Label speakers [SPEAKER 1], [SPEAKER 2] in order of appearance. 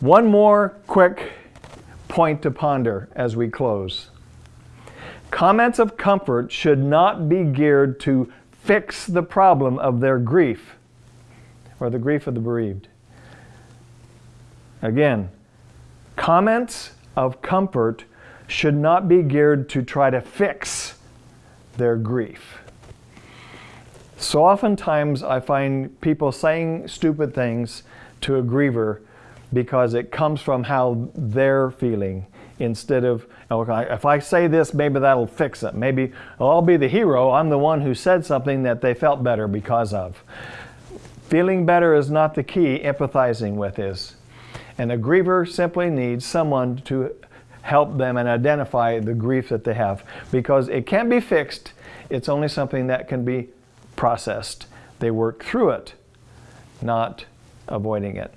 [SPEAKER 1] One more quick point to ponder as we close. Comments of comfort should not be geared to fix the problem of their grief or the grief of the bereaved. Again, comments of comfort should not be geared to try to fix their grief. So oftentimes I find people saying stupid things to a griever because it comes from how they're feeling instead of, oh, okay, if I say this, maybe that'll fix it. Maybe I'll be the hero. I'm the one who said something that they felt better because of. Feeling better is not the key, empathizing with is. And a griever simply needs someone to help them and identify the grief that they have because it can't be fixed. It's only something that can be processed. They work through it, not avoiding it.